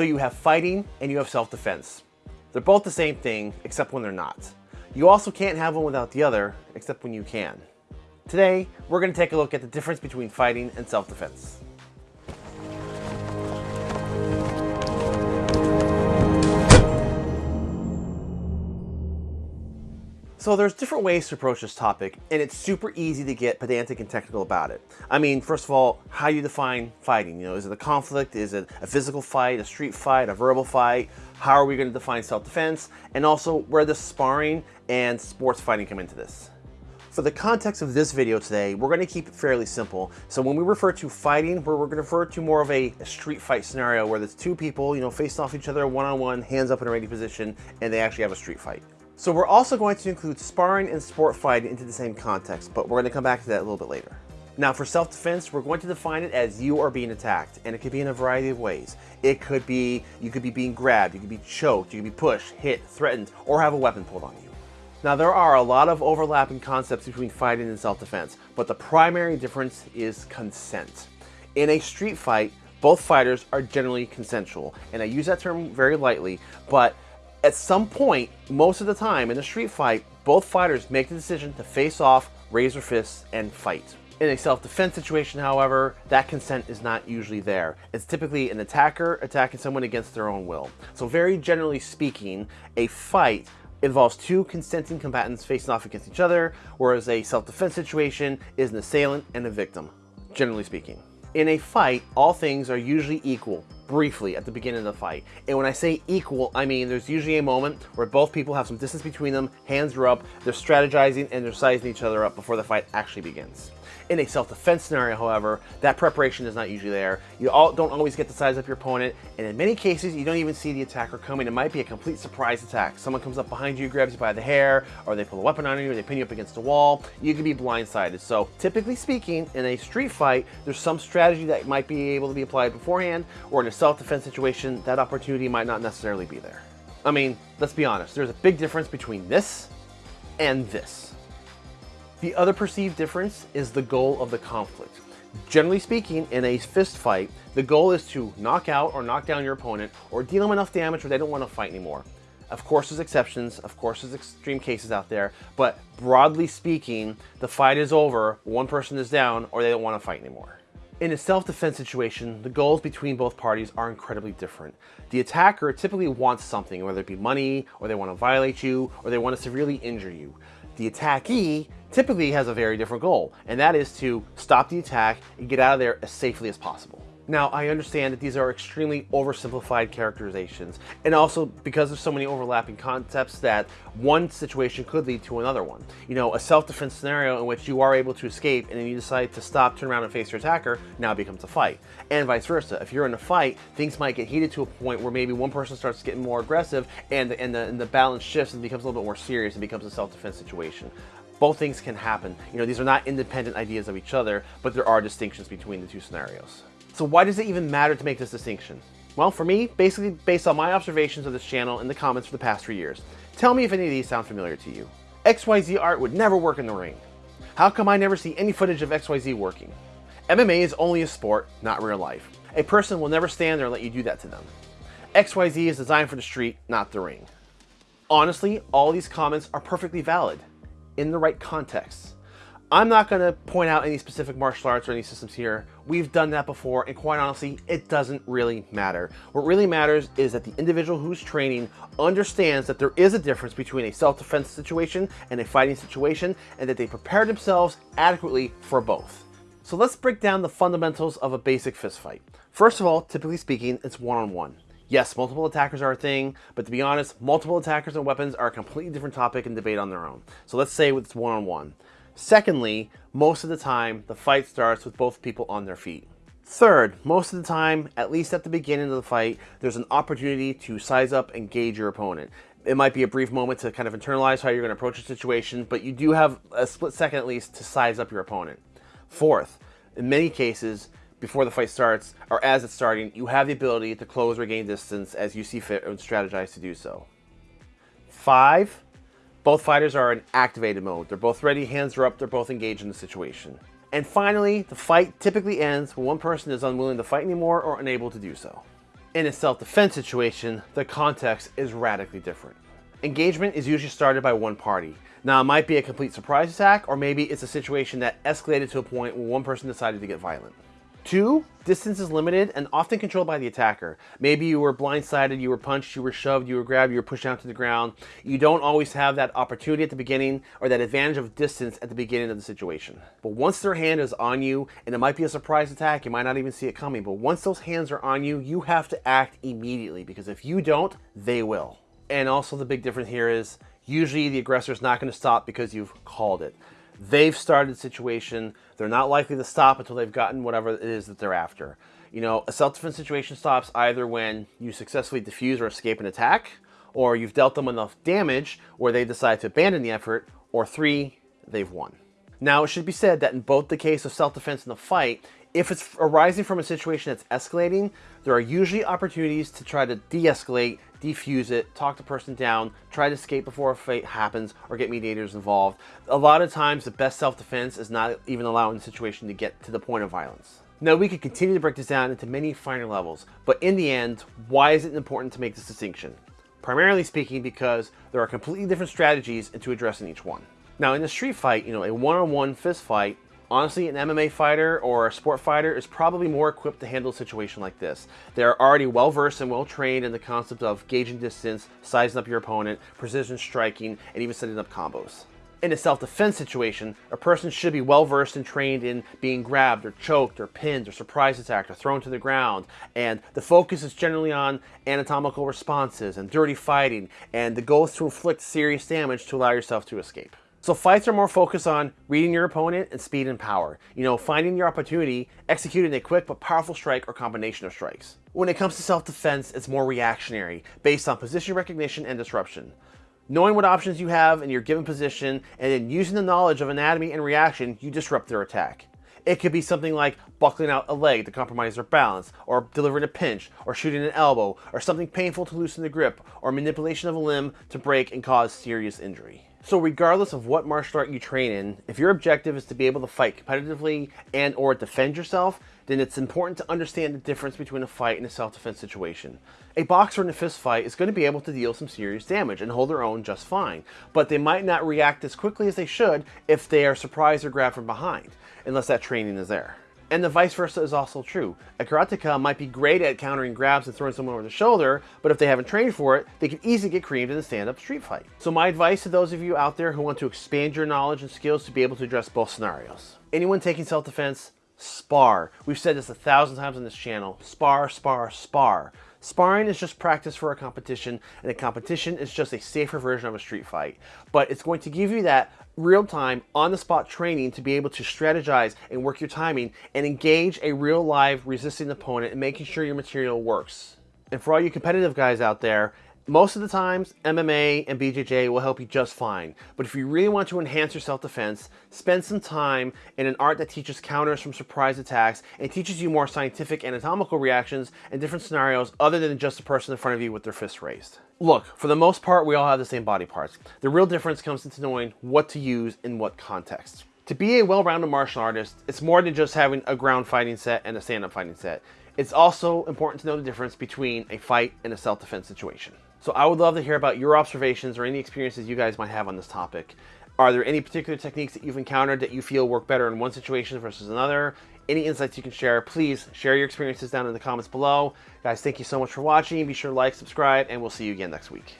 So you have fighting and you have self-defense. They're both the same thing, except when they're not. You also can't have one without the other, except when you can. Today, we're going to take a look at the difference between fighting and self-defense. So there's different ways to approach this topic, and it's super easy to get pedantic and technical about it. I mean, first of all, how you define fighting? You know, is it a conflict? Is it a physical fight, a street fight, a verbal fight? How are we going to define self-defense? And also, where does sparring and sports fighting come into this? For the context of this video today, we're going to keep it fairly simple. So when we refer to fighting, we're, going to refer to more of a, a, street fight scenario where there's two people, you know, facing off each other one-on-one, -on -one, hands up in a ready position, and they actually have a street fight. So we're also going to include sparring and sport fighting into the same context, but we're going to come back to that a little bit later. Now for self-defense, we're going to define it as you are being attacked, and it could be in a variety of ways. It could be, you could be being grabbed, you could be choked, you could be pushed, hit, threatened, or have a weapon pulled on you. Now there are a lot of overlapping concepts between fighting and self-defense, but the primary difference is consent. In a street fight, both fighters are generally consensual, and I use that term very lightly, but at some point, most of the time in a street fight, both fighters make the decision to face off, raise their fists, and fight. In a self-defense situation, however, that consent is not usually there. It's typically an attacker attacking someone against their own will. So very generally speaking, a fight involves two consenting combatants facing off against each other, whereas a self-defense situation is an assailant and a victim, generally speaking. In a fight, all things are usually equal, briefly at the beginning of the fight. And when I say equal, I mean there's usually a moment where both people have some distance between them, hands are up, they're strategizing and they're sizing each other up before the fight actually begins. In a self-defense scenario, however, that preparation is not usually there. You all don't always get to size up your opponent, and in many cases, you don't even see the attacker coming. It might be a complete surprise attack. Someone comes up behind you, grabs you by the hair, or they pull a weapon on you, or they pin you up against a wall. You could be blindsided. So typically speaking, in a street fight, there's some strategy that might be able to be applied beforehand, or in a self-defense situation, that opportunity might not necessarily be there. I mean, let's be honest, there's a big difference between this and this. The other perceived difference is the goal of the conflict. Generally speaking, in a fist fight, the goal is to knock out or knock down your opponent or deal them enough damage where they don't want to fight anymore. Of course, there's exceptions, of course, there's extreme cases out there, but broadly speaking, the fight is over, one person is down, or they don't want to fight anymore. In a self-defense situation, the goals between both parties are incredibly different. The attacker typically wants something, whether it be money, or they want to violate you, or they want to severely injure you. The attackee typically has a very different goal, and that is to stop the attack and get out of there as safely as possible. Now, I understand that these are extremely oversimplified characterizations, and also because there's so many overlapping concepts that one situation could lead to another one. You know, a self-defense scenario in which you are able to escape and then you decide to stop, turn around and face your attacker, now becomes a fight. And vice versa. If you're in a fight, things might get heated to a point where maybe one person starts getting more aggressive and, and, the, and the balance shifts and becomes a little bit more serious and becomes a self-defense situation both things can happen. You know, these are not independent ideas of each other, but there are distinctions between the two scenarios. So why does it even matter to make this distinction? Well, for me, basically based on my observations of this channel and the comments for the past three years. Tell me if any of these sound familiar to you. XYZ art would never work in the ring. How come I never see any footage of XYZ working? MMA is only a sport, not real life. A person will never stand there and let you do that to them. XYZ is designed for the street, not the ring. Honestly, all these comments are perfectly valid in the right context. I'm not going to point out any specific martial arts or any systems here. We've done that before, and quite honestly, it doesn't really matter. What really matters is that the individual who's training understands that there is a difference between a self-defense situation and a fighting situation, and that they prepare themselves adequately for both. So let's break down the fundamentals of a basic fist fight. First of all, typically speaking, it's one-on-one. -on -one. Yes, multiple attackers are a thing, but to be honest, multiple attackers and weapons are a completely different topic and debate on their own. So let's say it's one-on-one. -on -one. Secondly, most of the time, the fight starts with both people on their feet. Third, most of the time, at least at the beginning of the fight, there's an opportunity to size up and gauge your opponent. It might be a brief moment to kind of internalize how you're going to approach a situation, but you do have a split second at least to size up your opponent. Fourth, in many cases, before the fight starts, or as it's starting, you have the ability to close or gain distance as you see fit and strategize to do so. Five, both fighters are in activated mode. They're both ready, hands are up, they're both engaged in the situation. And finally, the fight typically ends when one person is unwilling to fight anymore or unable to do so. In a self-defense situation, the context is radically different. Engagement is usually started by one party. Now, it might be a complete surprise attack, or maybe it's a situation that escalated to a point where one person decided to get violent. Two, distance is limited and often controlled by the attacker. Maybe you were blindsided, you were punched, you were shoved, you were grabbed, you were pushed down to the ground. You don't always have that opportunity at the beginning or that advantage of distance at the beginning of the situation. But once their hand is on you, and it might be a surprise attack, you might not even see it coming, but once those hands are on you, you have to act immediately because if you don't, they will. And also the big difference here is usually the aggressor is not going to stop because you've called it. They've started the situation. They're not likely to stop until they've gotten whatever it is that they're after. You know, a self-defense situation stops either when you successfully defuse or escape an attack, or you've dealt them enough damage where they decide to abandon the effort, or three, they've won. Now, it should be said that in both the case of self-defense and the fight, if it's arising from a situation that's escalating, there are usually opportunities to try to de-escalate, defuse it, talk the person down, try to escape before a fight happens, or get mediators involved. A lot of times, the best self-defense is not even allowing the situation to get to the point of violence. Now, we could continue to break this down into many finer levels, but in the end, why is it important to make this distinction? Primarily speaking, because there are completely different strategies into addressing each one. Now, in a street fight, you know, a one-on-one -on -one fist fight Honestly, an MMA fighter or a sport fighter is probably more equipped to handle a situation like this. They're already well versed and well trained in the concept of gauging distance, sizing up your opponent, precision striking, and even setting up combos. In a self-defense situation, a person should be well versed and trained in being grabbed or choked or pinned or surprise attacked or thrown to the ground. And the focus is generally on anatomical responses and dirty fighting. And the goal is to inflict serious damage to allow yourself to escape. So fights are more focused on reading your opponent and speed and power. You know, finding your opportunity, executing a quick but powerful strike or combination of strikes. When it comes to self-defense, it's more reactionary, based on position recognition and disruption. Knowing what options you have in your given position, and then using the knowledge of anatomy and reaction, you disrupt their attack. It could be something like buckling out a leg to compromise their balance, or delivering a pinch, or shooting an elbow, or something painful to loosen the grip, or manipulation of a limb to break and cause serious injury. So regardless of what martial art you train in, if your objective is to be able to fight competitively and or defend yourself, then it's important to understand the difference between a fight and a self-defense situation. A boxer in a fist fight is going to be able to deal some serious damage and hold their own just fine, but they might not react as quickly as they should if they are surprised or grabbed from behind, unless that training is there. And the vice versa is also true. A karateka might be great at countering grabs and throwing someone over the shoulder, but if they haven't trained for it, they can easily get creamed in a stand-up street fight. So my advice to those of you out there who want to expand your knowledge and skills to be able to address both scenarios. Anyone taking self-defense, spar. We've said this a thousand times on this channel. Spar, spar, spar. Sparring is just practice for a competition, and a competition is just a safer version of a street fight. But it's going to give you that real-time, on-the-spot training to be able to strategize and work your timing and engage a real live resisting opponent and making sure your material works. And for all you competitive guys out there, most of the times, MMA and BJJ will help you just fine. But if you really want to enhance your self-defense, spend some time in an art that teaches counters from surprise attacks and teaches you more scientific anatomical reactions and different scenarios other than just the person in front of you with their fists raised. Look, for the most part, we all have the same body parts. The real difference comes into knowing what to use in what context. To be a well-rounded martial artist, it's more than just having a ground fighting set and a stand-up fighting set. It's also important to know the difference between a fight and a self-defense situation. So I would love to hear about your observations or any experiences you guys might have on this topic. Are there any particular techniques that you've encountered that you feel work better in one situation versus another? Any insights you can share, please share your experiences down in the comments below. Guys, thank you so much for watching. Be sure to like, subscribe, and we'll see you again next week.